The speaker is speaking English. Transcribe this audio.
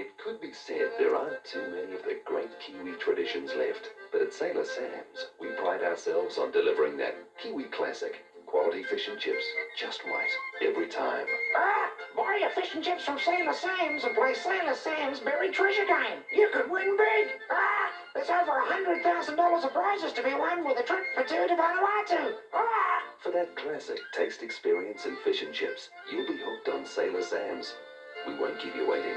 It could be said there aren't too many of the great Kiwi traditions left, but at Sailor Sam's, we pride ourselves on delivering that Kiwi classic. Quality fish and chips, just right, every time. Ah, buy your fish and chips from Sailor Sam's and play Sailor Sam's Buried Treasure Game. You could win big. Ah, there's over hundred thousand dollars of prizes to be won with a trip for two to Vanuatu. Ah! For that classic taste experience in fish and chips, you'll be hooked on Sailor Sam's. We won't keep you waiting.